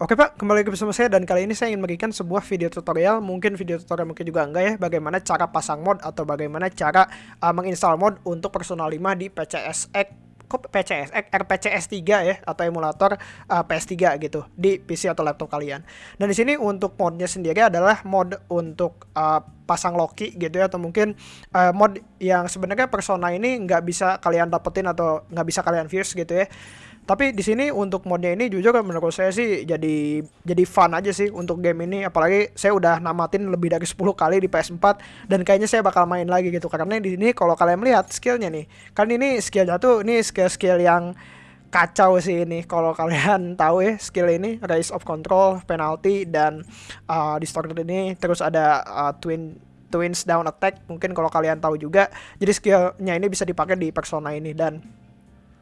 Oke Pak, kembali lagi bersama saya dan kali ini saya ingin memberikan sebuah video tutorial, mungkin video tutorial mungkin juga enggak ya, bagaimana cara pasang mod atau bagaimana cara uh, menginstal mod untuk Persona 5 di PCSX kok PCSX RPCS 3 ya atau emulator uh, PS3 gitu di PC atau laptop kalian. Dan di sini untuk modnya sendiri adalah mod untuk uh, pasang Loki gitu ya atau mungkin uh, mod yang sebenarnya Persona ini nggak bisa kalian dapetin atau nggak bisa kalian views gitu ya tapi di sini untuk modnya ini jujur menurut saya sih jadi jadi fun aja sih untuk game ini. Apalagi saya udah namatin lebih dari 10 kali di PS4 dan kayaknya saya bakal main lagi gitu. Karena di sini kalau kalian melihat skillnya nih kan ini skillnya tuh ini skill-skill yang kacau sih ini. Kalau kalian tahu ya skill ini raise of control penalty dan uh, distorted ini. Terus ada uh, twin twins down attack mungkin kalau kalian tahu juga. Jadi skillnya ini bisa dipakai di persona ini. Dan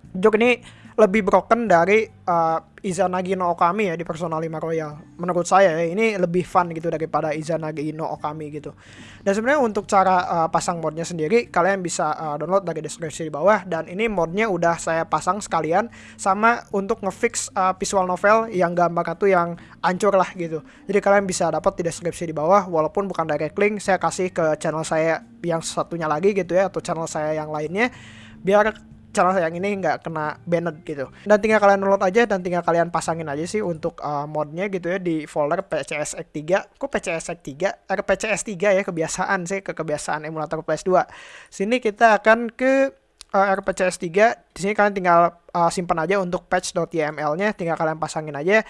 Jok ini lebih broken dari uh, Izanagi no Okami ya di Persona 5 Royal. Menurut saya ya, ini lebih fun gitu daripada Izanagi no Okami gitu. Dan sebenarnya untuk cara uh, pasang modnya sendiri kalian bisa uh, download dari deskripsi di bawah dan ini modnya udah saya pasang sekalian sama untuk ngefix uh, visual novel yang gambar itu yang ancur lah gitu. Jadi kalian bisa dapat di deskripsi di bawah walaupun bukan direct link saya kasih ke channel saya yang satunya lagi gitu ya atau channel saya yang lainnya biar channel saya yang ini nggak kena banned gitu. Dan tinggal kalian download aja dan tinggal kalian pasangin aja sih untuk uh, modnya gitu ya di folder PCSX 3 kok PCSX 3 RPCS 3 ya kebiasaan sih ke kebiasaan emulator PS2 sini kita akan ke uh, RPCS 3 di sini kalian tinggal uh, simpan aja untuk patch.yml nya tinggal kalian pasangin aja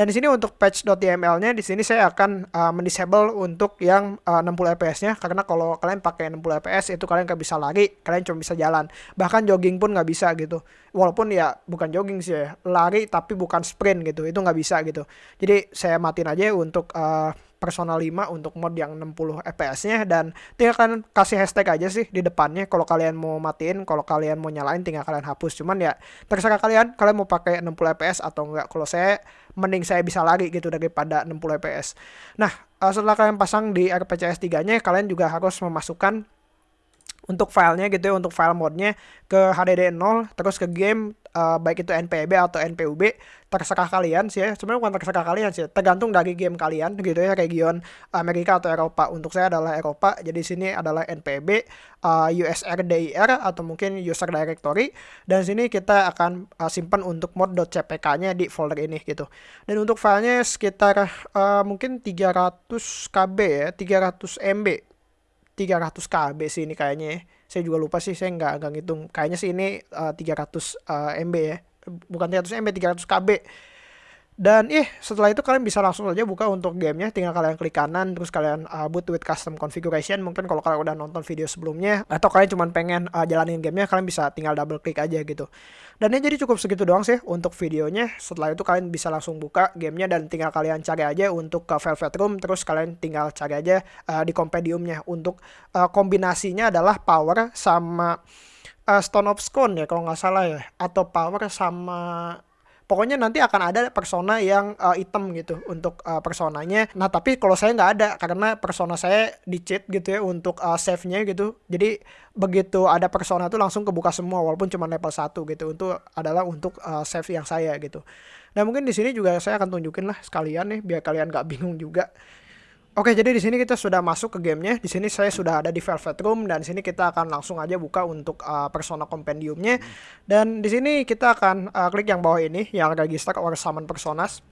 dan di sini untuk patch.yml-nya di sini saya akan uh, mendisable untuk yang uh, 60 fps-nya karena kalau kalian pakai 60 fps itu kalian nggak bisa lari, kalian cuma bisa jalan. Bahkan jogging pun nggak bisa gitu. Walaupun ya bukan jogging sih ya, lari tapi bukan sprint gitu. Itu nggak bisa gitu. Jadi saya matiin aja untuk uh, Persona 5 untuk mod yang 60 fps-nya dan tinggal kalian kasih hashtag aja sih di depannya kalau kalian mau matiin, kalau kalian mau nyalain tinggal kalian hapus. Cuman ya terserah kalian, kalian mau pakai 60 fps atau enggak. Kalau saya mending saya bisa lari gitu daripada 60 fps. Nah, uh, setelah kalian pasang di RPCS 3-nya, kalian juga harus memasukkan untuk filenya gitu ya untuk file modnya ke HDD 0 terus ke game uh, baik itu NPB atau NPUB terserah kalian sih ya. Sebenarnya bukan terserah kalian sih tergantung dari game kalian gitu ya region Amerika atau Eropa. Untuk saya adalah Eropa jadi sini adalah NPB uh, USR DIR atau mungkin user directory dan sini kita akan uh, simpan untuk mod.cpk-nya di folder ini gitu. Dan untuk filenya sekitar uh, mungkin 300 KB ya 300 MB 300 KB sih ini kayaknya ya. Saya juga lupa sih, saya nggak nggak ngitung. Kayaknya sih ini uh, 300 uh, MB ya. Bukan 300 MB, 300 KB. Dan ih, setelah itu kalian bisa langsung aja buka untuk gamenya. Tinggal kalian klik kanan, terus kalian uh, boot with custom configuration. Mungkin kalau kalian udah nonton video sebelumnya, atau kalian cuma pengen uh, jalanin gamenya, kalian bisa tinggal double klik aja gitu. Dan ini jadi cukup segitu doang sih untuk videonya. Setelah itu kalian bisa langsung buka gamenya dan tinggal kalian cari aja untuk ke Velvet Room. Terus kalian tinggal cari aja uh, di kompendiumnya. Untuk uh, kombinasinya adalah power sama uh, Stone of Scone ya kalau nggak salah ya. Atau power sama pokoknya nanti akan ada persona yang uh, item gitu untuk uh, personanya. Nah tapi kalau saya nggak ada karena persona saya di cheat gitu ya untuk uh, save-nya gitu. Jadi begitu ada persona tuh langsung kebuka semua walaupun cuma level 1 gitu. Untuk adalah untuk uh, save yang saya gitu. Nah mungkin di sini juga saya akan tunjukin lah sekalian nih biar kalian nggak bingung juga. Oke, jadi di sini kita sudah masuk ke gamenya. Di sini saya sudah ada di Velvet Room dan di sini kita akan langsung aja buka untuk uh, persona compendiumnya. Dan di sini kita akan uh, klik yang bawah ini yang register or summon personas.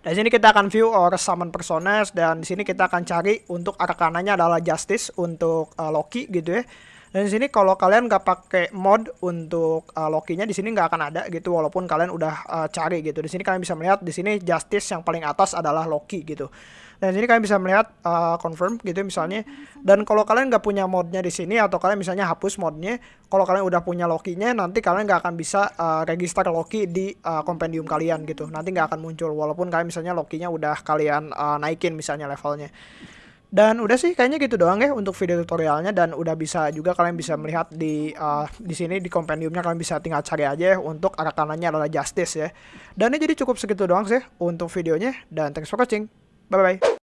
Dan di sini kita akan view or summon personas dan di sini kita akan cari untuk arah kanannya adalah justice untuk uh, Loki gitu ya. Dan di sini kalau kalian nggak pakai mod untuk uh, Loki-nya di sini nggak akan ada gitu walaupun kalian udah uh, cari gitu. Di sini kalian bisa melihat di sini Justice yang paling atas adalah Loki gitu. Dan di sini kalian bisa melihat uh, confirm gitu misalnya. Dan kalau kalian nggak punya modnya di sini atau kalian misalnya hapus modnya, kalau kalian udah punya Loki-nya nanti kalian nggak akan bisa uh, register Loki di uh, kompendium kalian gitu. Nanti nggak akan muncul walaupun kalian misalnya Loki-nya udah kalian uh, naikin misalnya levelnya. Dan udah sih kayaknya gitu doang ya untuk video tutorialnya dan udah bisa juga kalian bisa melihat di uh, di sini di kompendiumnya kalian bisa tinggal cari aja untuk arah kanannya adalah justice ya. Dan ini jadi cukup segitu doang sih untuk videonya dan thanks for watching. Bye bye.